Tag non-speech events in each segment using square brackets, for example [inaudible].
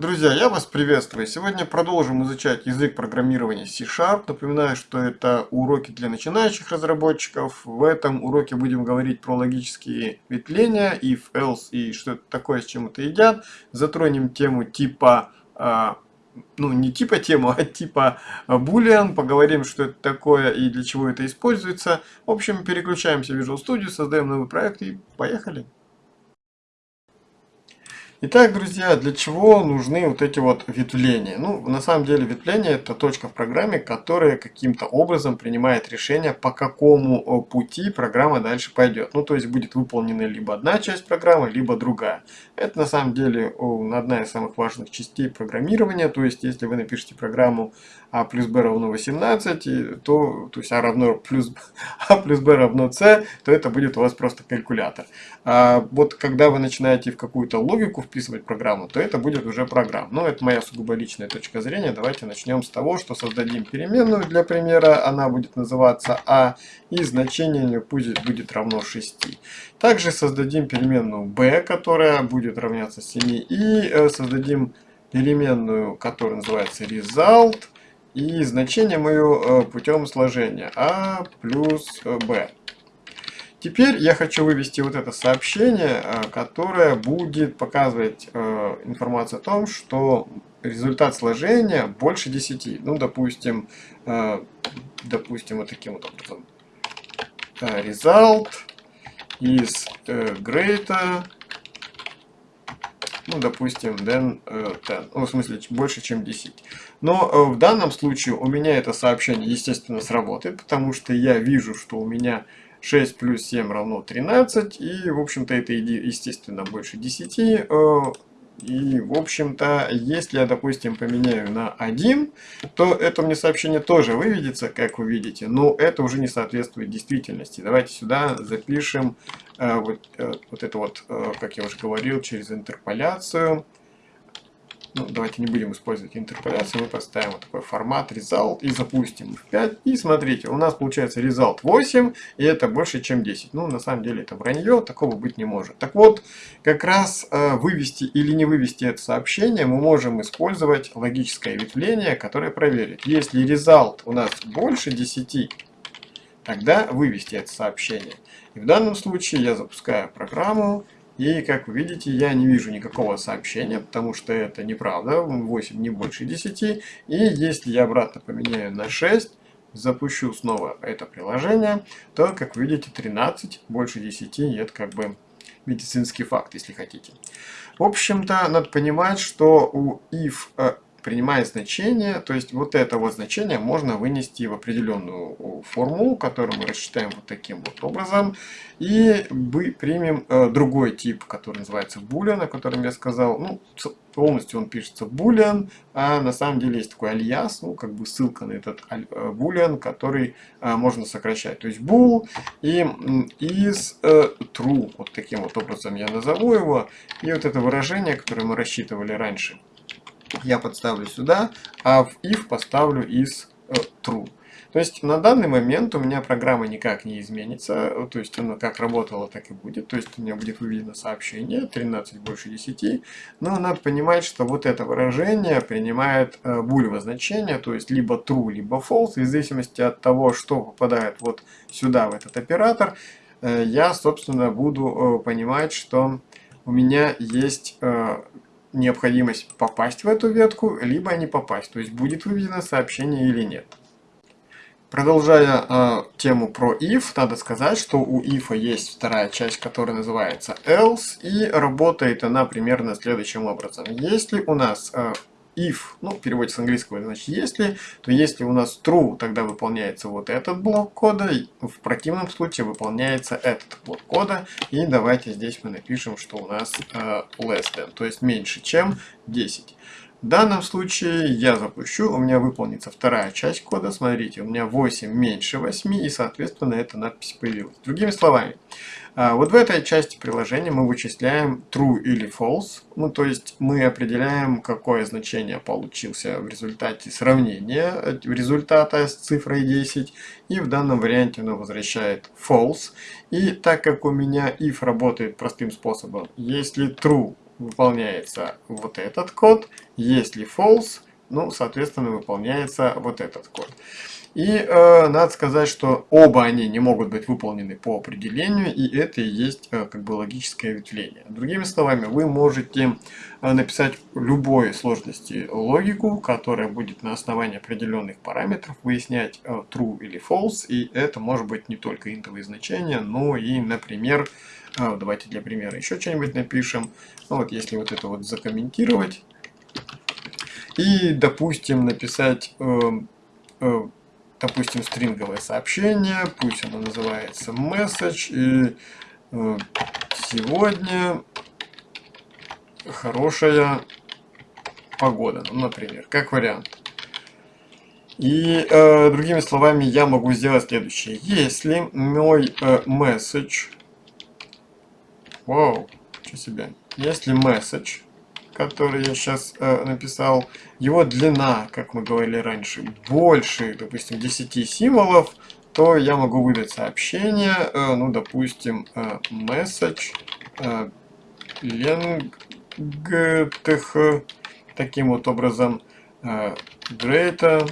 Друзья, я вас приветствую. Сегодня продолжим изучать язык программирования C-Sharp. Напоминаю, что это уроки для начинающих разработчиков. В этом уроке будем говорить про логические ветвления, if, else и что это такое, с чем это едят. Затронем тему типа, а, ну не типа тему, а типа boolean. Поговорим, что это такое и для чего это используется. В общем, переключаемся в Visual Studio, создаем новый проект и поехали. Итак, друзья, для чего нужны вот эти вот ветвления? Ну, на самом деле ветвление это точка в программе, которая каким-то образом принимает решение, по какому э, пути программа дальше пойдет. Ну, то есть будет выполнена либо одна часть программы, либо другая. Это на самом деле одна из самых важных частей программирования. То есть, если вы напишете программу а плюс b равно 18, то, то есть а равно плюс, [laughs] а плюс b равно c, то это будет у вас просто калькулятор. А вот когда вы начинаете в какую-то логику вписывать программу, то это будет уже программа. Но это моя сугубо личная точка зрения. Давайте начнем с того, что создадим переменную для примера. Она будет называться а, и значение ее пусть будет равно 6. Также создадим переменную b, которая будет равняться 7, и э, создадим переменную, которая называется result, и значение мое э, путем сложения а плюс b. Теперь я хочу вывести вот это сообщение, э, которое будет показывать э, информацию о том, что результат сложения больше 10. Ну, допустим, допустим, вот таким вот образом. Result is greater ну, допустим, than 10, э, ну, в смысле, больше, чем 10. Но э, в данном случае у меня это сообщение, естественно, сработает, потому что я вижу, что у меня 6 плюс 7 равно 13, и, в общем-то, это, естественно, больше 10. И, в общем-то, если я, допустим, поменяю на 1, то это мне сообщение тоже выведется, как вы видите, но это уже не соответствует действительности. Давайте сюда запишем э, вот, э, вот это вот, э, как я уже говорил, через интерполяцию. Ну, давайте не будем использовать интерполяцию, мы поставим вот такой формат result и запустим в 5. И смотрите, у нас получается result 8, и это больше, чем 10. Ну, на самом деле это вранье, такого быть не может. Так вот, как раз э, вывести или не вывести это сообщение, мы можем использовать логическое ветвление, которое проверит. Если result у нас больше 10, тогда вывести это сообщение. И в данном случае я запускаю программу, и, как вы видите, я не вижу никакого сообщения, потому что это неправда, 8 не больше 10. И если я обратно поменяю на 6, запущу снова это приложение, то, как вы видите, 13 больше 10, и это как бы медицинский факт, если хотите. В общем-то, надо понимать, что у if принимает значение, то есть вот это вот значение можно вынести в определенную формулу, которую мы рассчитаем вот таким вот образом, и мы примем э, другой тип, который называется boolean, о котором я сказал, ну, полностью он пишется boolean, а на самом деле есть такой альяс, ну, как бы ссылка на этот э, boolean, который э, можно сокращать, то есть bool и is э, true, вот таким вот образом я назову его, и вот это выражение, которое мы рассчитывали раньше, я подставлю сюда, а в if поставлю is э, true. То есть на данный момент у меня программа никак не изменится, то есть она как работала, так и будет. То есть у меня будет выведено сообщение 13 больше 10, но надо понимать, что вот это выражение принимает э, булево значение, то есть либо true, либо false, в зависимости от того, что попадает вот сюда, в этот оператор, э, я, собственно, буду э, понимать, что у меня есть необходимость попасть в эту ветку, либо не попасть. То есть будет выведено сообщение или нет. Продолжая э, тему про if, надо сказать, что у if есть вторая часть, которая называется else, и работает она примерно следующим образом. Если у нас э, if, ну, в переводе с английского, значит, если, то если у нас true, тогда выполняется вот этот блок кода, в противном случае выполняется этот блок кода, и давайте здесь мы напишем, что у нас э, less than, то есть меньше, чем 10. В данном случае я запущу, у меня выполнится вторая часть кода. Смотрите, у меня 8 меньше 8, и, соответственно, эта надпись появилась. Другими словами, вот в этой части приложения мы вычисляем true или false. Ну, то есть мы определяем, какое значение получился в результате сравнения результата с цифрой 10. И в данном варианте оно возвращает false. И так как у меня if работает простым способом, если true выполняется вот этот код, если false, ну, соответственно, выполняется вот этот код. И э, надо сказать, что оба они не могут быть выполнены по определению, и это и есть э, как бы логическое ветвление. Другими словами, вы можете э, написать любой сложности логику, которая будет на основании определенных параметров выяснять э, true или false, и это может быть не только интовые значения, но и, например, э, давайте для примера еще что-нибудь напишем. Ну, вот если вот это вот закомментировать, и, допустим, написать... Э, э, допустим, стринговое сообщение, пусть оно называется message, и э, сегодня хорошая погода, ну, например, как вариант. И э, другими словами, я могу сделать следующее. Если мой э, message, вау, что себе, если message который я сейчас э, написал, его длина, как мы говорили раньше, больше, допустим, 10 символов, то я могу выдать сообщение, э, ну, допустим, э, message э, length, таким вот образом, э, greater,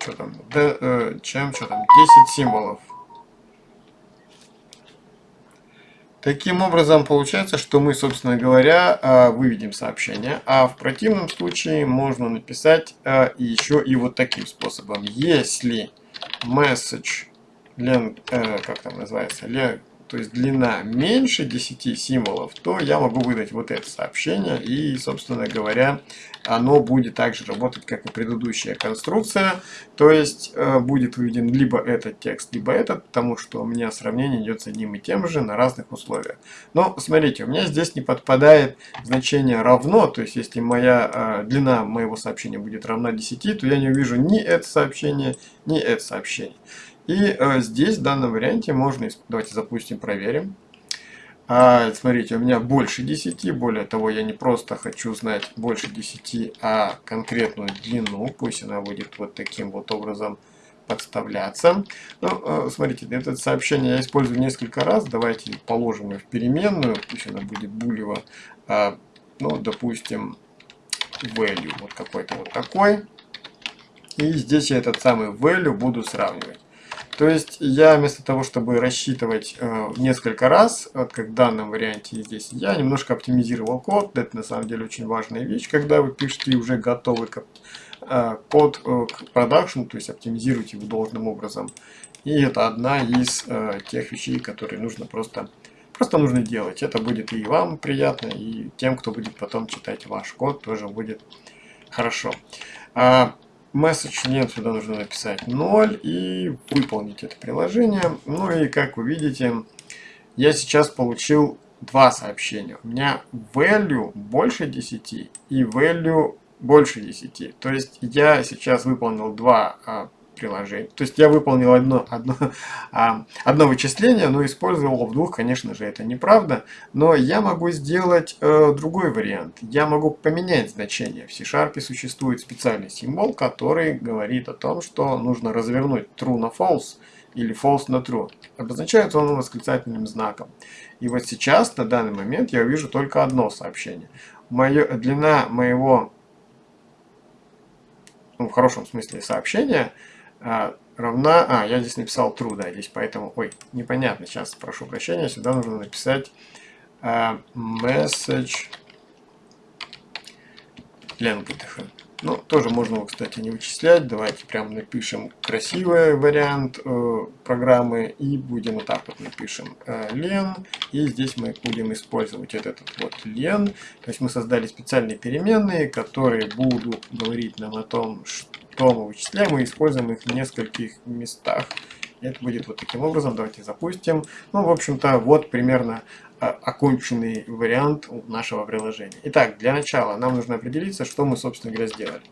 что там, да, э, чем, что там, 10 символов. Таким образом, получается, что мы, собственно говоря, а, выведем сообщение, а в противном случае можно написать а, еще и вот таким способом. Если message, э, как там называется, то есть длина меньше 10 символов, то я могу выдать вот это сообщение. И, собственно говоря, оно будет также работать, как и предыдущая конструкция. То есть э, будет выведен либо этот текст, либо этот, потому что у меня сравнение идет с одним и тем же на разных условиях. Но смотрите, у меня здесь не подпадает значение равно. То есть если моя э, длина моего сообщения будет равна 10, то я не увижу ни это сообщение, ни это сообщение. И э, здесь, в данном варианте, можно... Давайте запустим, проверим. А, смотрите, у меня больше 10. Более того, я не просто хочу знать больше 10, а конкретную длину. Пусть она будет вот таким вот образом подставляться. Ну, э, смотрите, это сообщение я использую несколько раз. Давайте положим ее в переменную. Пусть она будет булево. А, ну, допустим, value вот какой-то вот такой. И здесь я этот самый value буду сравнивать. То есть я вместо того, чтобы рассчитывать э, несколько раз, вот как в данном варианте здесь, я немножко оптимизировал код. Это на самом деле очень важная вещь, когда вы пишете уже готовый э, код э, к продакшн, то есть оптимизируйте его должным образом. И это одна из э, тех вещей, которые нужно просто, просто нужно делать. Это будет и вам приятно, и тем, кто будет потом читать ваш код, тоже будет хорошо. А, message нет, сюда нужно написать 0 и выполнить это приложение. Ну и как вы видите, я сейчас получил два сообщения. У меня value больше 10 и value больше 10. То есть я сейчас выполнил два а, приложений. То есть я выполнил одно, одно, [laughs] а, одно вычисление, но использовал в двух, конечно же, это неправда. Но я могу сделать э, другой вариант. Я могу поменять значение. В C-Sharp существует специальный символ, который говорит о том, что нужно развернуть true на false или false на true. Обозначается он восклицательным знаком. И вот сейчас, на данный момент, я вижу только одно сообщение. Моё, длина моего, ну, в хорошем смысле сообщения, а, равна... А, я здесь написал true, да, здесь поэтому... Ой, непонятно, сейчас прошу прощения, сюда нужно написать а, message length. Ну, тоже можно его, кстати, не вычислять. Давайте прям напишем красивый вариант э, программы и будем вот так вот напишем э, len. И здесь мы будем использовать вот этот вот len. То есть мы создали специальные переменные, которые будут говорить нам о том, что то мы вычисляем и используем их в нескольких местах. Это будет вот таким образом. Давайте запустим. Ну, в общем-то, вот примерно а, оконченный вариант нашего приложения. Итак, для начала нам нужно определиться, что мы, собственно говоря, сделали.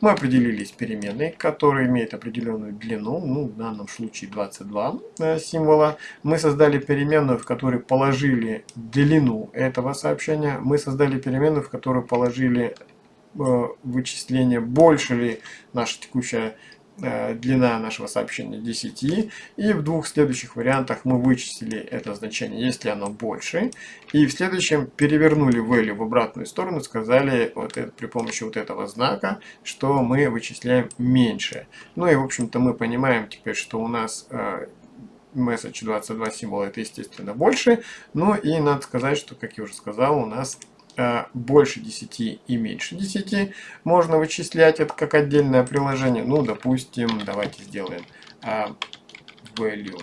Мы определились переменной, которая имеет определенную длину, ну, в данном случае 22 э, символа. Мы создали переменную, в которой положили длину этого сообщения. Мы создали переменную, в которую положили вычисления, больше ли наша текущая э, длина нашего сообщения 10, и в двух следующих вариантах мы вычислили это значение, если оно больше, и в следующем перевернули value в обратную сторону, сказали вот это, при помощи вот этого знака, что мы вычисляем меньше. Ну и в общем-то мы понимаем теперь, что у нас э, message 22 символа это естественно больше, ну и надо сказать, что как я уже сказал, у нас Э, больше 10 и меньше 10 можно вычислять это как отдельное приложение. Ну, допустим, давайте сделаем uh, value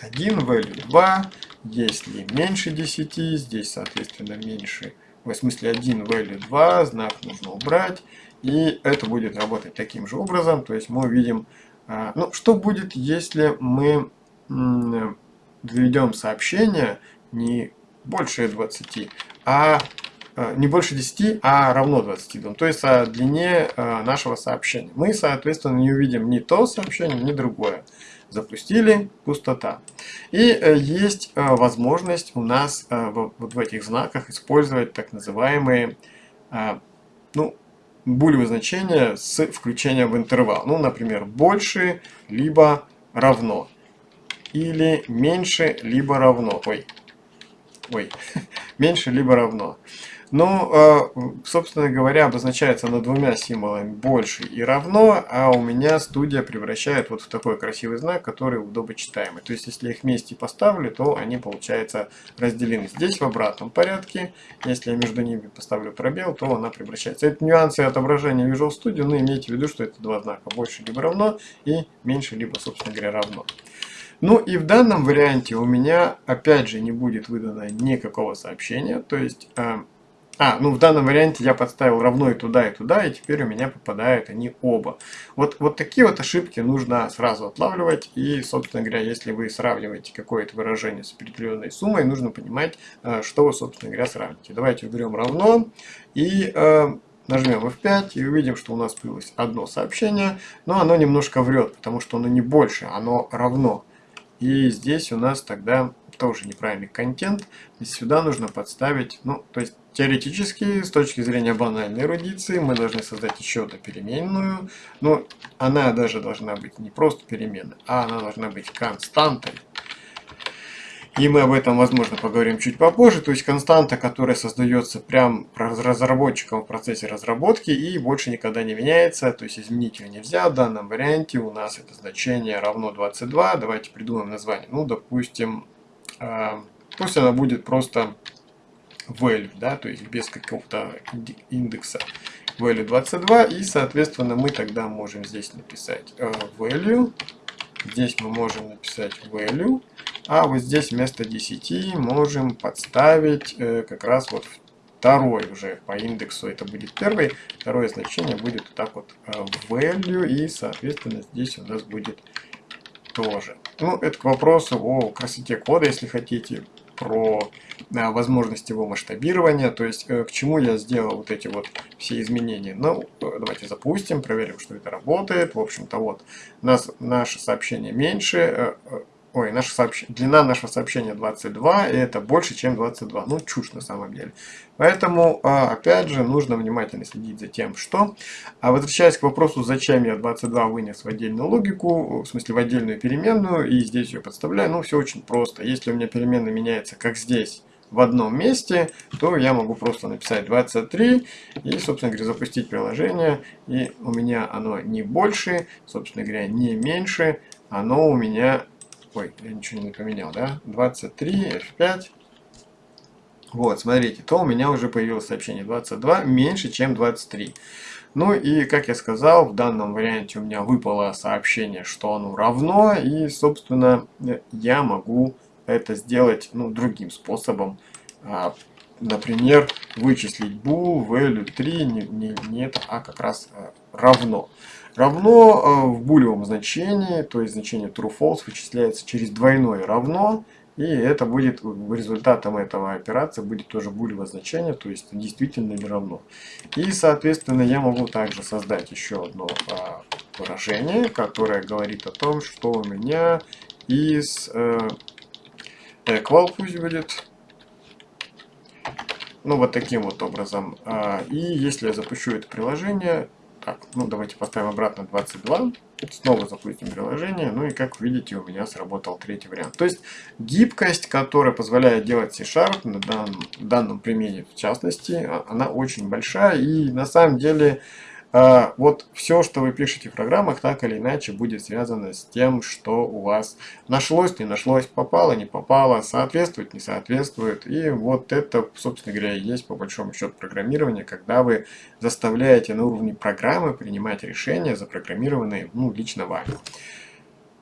1, value 2. Если меньше 10, здесь, соответственно, меньше, в смысле 1, value 2, знак нужно убрать. И это будет работать таким же образом. То есть мы увидим, uh, ну, что будет, если мы введем сообщение не больше 20, а э, не больше 10, а равно 22. То есть о длине э, нашего сообщения. Мы, соответственно, не увидим ни то сообщение, ни другое. Запустили, пустота. И э, есть возможность у нас вот в этих знаках использовать так называемые ну, булевые значения с включением в интервал. Ну, например, больше, либо равно. Или меньше, либо равно. Ой, ой, [laughs] меньше либо равно. Ну, а, собственно говоря, обозначается на двумя символами больше и равно, а у меня студия превращает вот в такой красивый знак, который удобочитаемый. То есть, если я их вместе поставлю, то они, получается, разделены. Здесь в обратном порядке. Если я между ними поставлю пробел, то она превращается. Это нюансы отображения Visual Studio, но имейте в виду, что это два знака. Больше либо равно и меньше либо, собственно говоря, равно. Ну и в данном варианте у меня опять же не будет выдано никакого сообщения. То есть, э, а, ну в данном варианте я подставил равно и туда, и туда, и теперь у меня попадают они оба. Вот, вот такие вот ошибки нужно сразу отлавливать. И, собственно говоря, если вы сравниваете какое-то выражение с определенной суммой, нужно понимать, э, что вы, собственно говоря, сравните. Давайте уберем равно и... Э, Нажмем F5 и увидим, что у нас появилось одно сообщение, но оно немножко врет, потому что оно не больше, оно равно. И здесь у нас тогда тоже неправильный контент. И сюда нужно подставить, ну, то есть теоретически, с точки зрения банальной эрудиции, мы должны создать еще одну переменную. Но она даже должна быть не просто переменной, а она должна быть константой. И мы об этом, возможно, поговорим чуть попозже. То есть константа, которая создается прям разработчиком в процессе разработки и больше никогда не меняется. То есть изменить ее нельзя. В данном варианте у нас это значение равно 22. Давайте придумаем название. Ну, допустим, э, пусть она будет просто value, да, то есть без какого-то индекса value 22. И, соответственно, мы тогда можем здесь написать э, value. Здесь мы можем написать value. А вот здесь вместо 10 можем подставить э, как раз вот второй уже по индексу. Это будет первый. Второе значение будет вот так вот э, value. И, соответственно, здесь у нас будет тоже. Ну, это к вопросу о красоте кода, если хотите, про э, возможность его масштабирования, то есть э, к чему я сделал вот эти вот все изменения. Ну, э, давайте запустим, проверим, что это работает. В общем-то, вот, нас, наше сообщение меньше, Ой, наше сообщ... длина нашего сообщения 22, и это больше, чем 22. Ну, чушь на самом деле. Поэтому, а, опять же, нужно внимательно следить за тем, что... А возвращаясь к вопросу, зачем я 22 вынес в отдельную логику, в смысле в отдельную переменную, и здесь ее подставляю, ну, все очень просто. Если у меня переменная меняется, как здесь, в одном месте, то я могу просто написать 23 и, собственно говоря, запустить приложение. И у меня оно не больше, собственно говоря, не меньше, оно у меня Ой, я ничего не поменял, да? 23, F5. Вот, смотрите, то у меня уже появилось сообщение 22 меньше, чем 23. Ну и, как я сказал, в данном варианте у меня выпало сообщение, что оно равно. И, собственно, я могу это сделать ну, другим способом. А, например, вычислить bool value 3 не, не, не это, а как раз а, равно равно э, в булевом значении, то есть значение true-false вычисляется через двойное равно, и это будет результатом этого операции будет тоже булевое значение, то есть действительно или равно. И, соответственно, я могу также создать еще одно а, выражение, которое говорит о том, что у меня из э, equal пусть будет, ну вот таким вот образом. А, и если я запущу это приложение, так, ну давайте поставим обратно 22. Снова запустим приложение. Ну и как видите, у меня сработал третий вариант. То есть гибкость, которая позволяет делать C-Sharp на данном, данном примере в частности, а, она очень большая. И на самом деле вот все, что вы пишете в программах, так или иначе будет связано с тем, что у вас нашлось, не нашлось, попало, не попало, соответствует, не соответствует. И вот это, собственно говоря, и есть по большому счету программирование, когда вы заставляете на уровне программы принимать решения, запрограммированные ну, лично вами.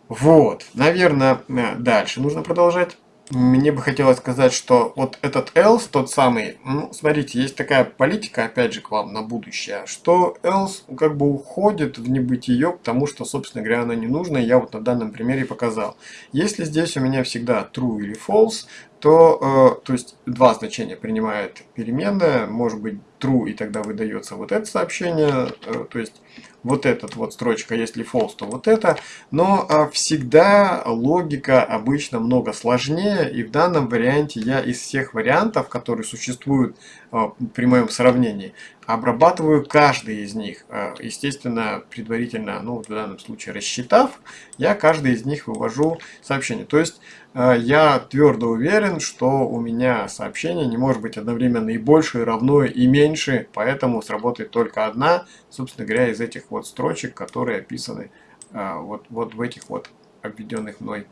Вот, наверное, э, дальше нужно продолжать. Мне бы хотелось сказать, что вот этот else, тот самый, ну, смотрите, есть такая политика, опять же, к вам на будущее, что else как бы уходит в небытие, потому что, собственно говоря, она не нужна, я вот на данном примере показал. Если здесь у меня всегда true или false, то, э, то есть два значения принимает переменная, может быть true, и тогда выдается вот это сообщение, э, то есть вот этот вот строчка, если false, то вот это, но э, всегда логика обычно много сложнее, и в данном варианте я из всех вариантов, которые существуют э, при моем сравнении, обрабатываю каждый из них, э, естественно, предварительно, ну в данном случае рассчитав, я каждый из них вывожу сообщение, то есть я твердо уверен, что у меня сообщение не может быть одновременно и больше, и равно, и меньше, поэтому сработает только одна, собственно говоря, из этих вот строчек, которые описаны э, вот, вот в этих вот обведенных мной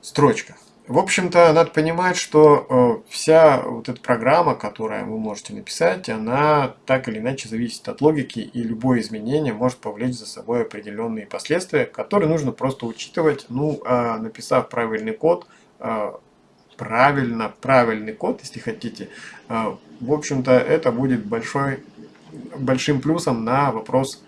строчках. В общем-то, надо понимать, что э, вся вот эта программа, которую вы можете написать, она так или иначе зависит от логики, и любое изменение может повлечь за собой определенные последствия, которые нужно просто учитывать. Ну, э, написав правильный код, э, правильно, правильный код, если хотите, э, в общем-то, это будет большой, большим плюсом на вопрос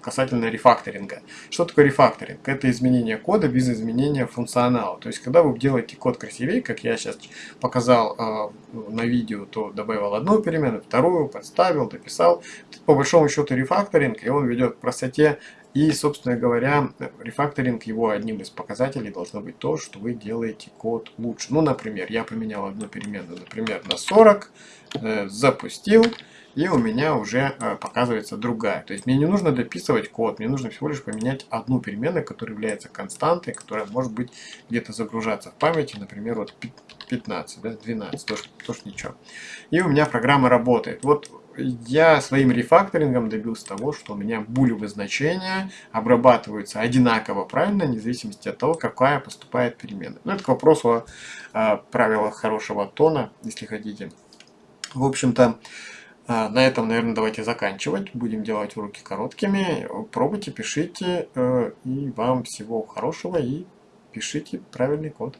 касательно рефакторинга. Что такое рефакторинг? Это изменение кода без изменения функционала. То есть, когда вы делаете код красивее, как я сейчас показал э, на видео, то добавил одну перемену, вторую, подставил, дописал. По большому счету рефакторинг, и он ведет к простоте. И, собственно говоря, рефакторинг, его одним из показателей должно быть то, что вы делаете код лучше. Ну, например, я поменял одну переменную, например, на 40, э, запустил, и у меня уже э, показывается другая. То есть мне не нужно дописывать код, мне нужно всего лишь поменять одну переменную, которая является константой, которая может быть где-то загружаться в памяти, например, вот 15, да, 12, тоже, тоже ничего. И у меня программа работает. Вот я своим рефакторингом добился того, что у меня булевые значения обрабатываются одинаково правильно, вне зависимости от того, какая поступает переменная. Ну, это к вопросу о правилах хорошего тона, если хотите. В общем-то, а, на этом, наверное, давайте заканчивать. Будем делать уроки короткими. Пробуйте, пишите. Э, и вам всего хорошего. И пишите правильный код.